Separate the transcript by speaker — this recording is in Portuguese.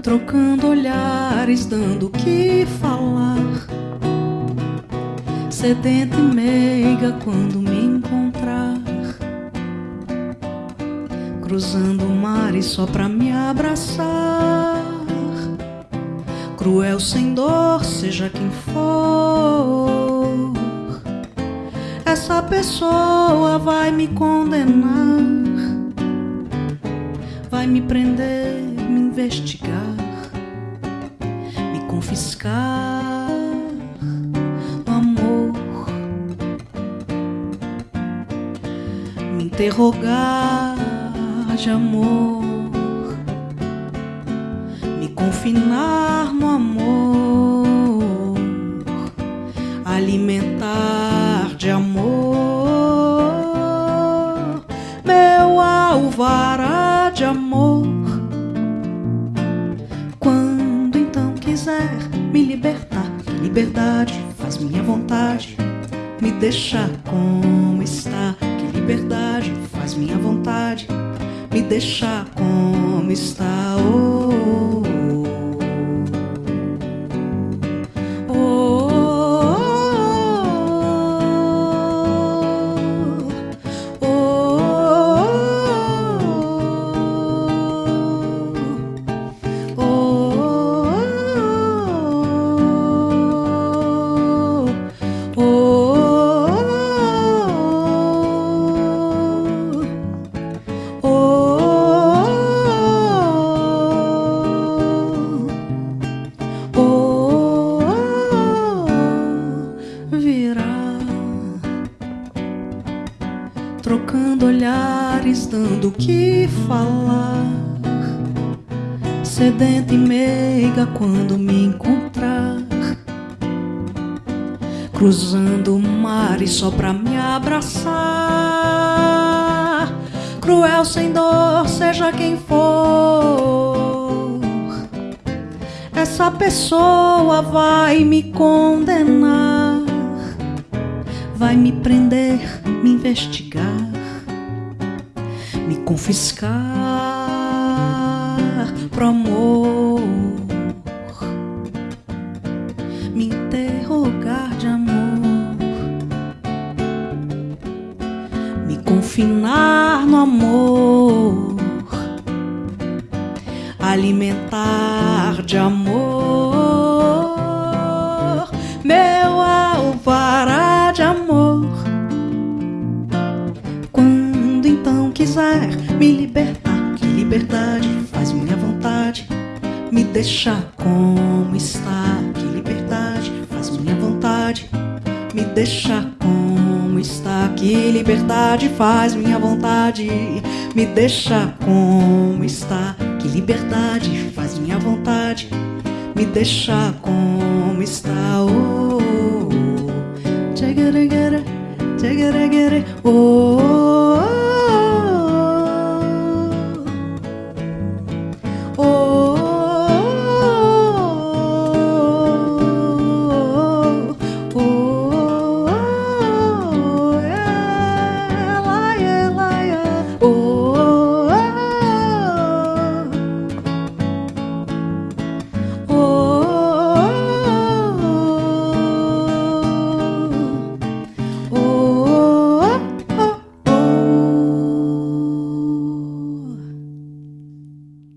Speaker 1: trocando olhares, dando o que falar. Sedenta e meiga quando me encontrar, cruzando o mar e só pra me abraçar. Cruel sem dor, seja quem for, essa pessoa vai me condenar, vai me prender, me investigar, confiscar no amor, me interrogar de amor, me confinar no amor, alimentar quiser me libertar, liberdade faz minha vontade, me deixar como está, que liberdade faz minha vontade, me deixar como está. Oh, oh, trocando olhares, dando o que falar. Sedenta e meiga quando me encontrar, cruzando o mar e só pra me abraçar. Cruel sem dor, seja quem for, essa pessoa vai me condenar vai me prender, me investigar, me confiscar pro amor, me interrogar de amor, me confinar no amor, alimentar de amor, libertar, que liberdade faz minha vontade, me deixar como está. Que liberdade faz minha vontade, me deixar como está. Que liberdade faz minha vontade, me deixar como está. Que liberdade faz minha vontade, me deixar como está. Oh, oh, oh. Tchagara, oh, oh.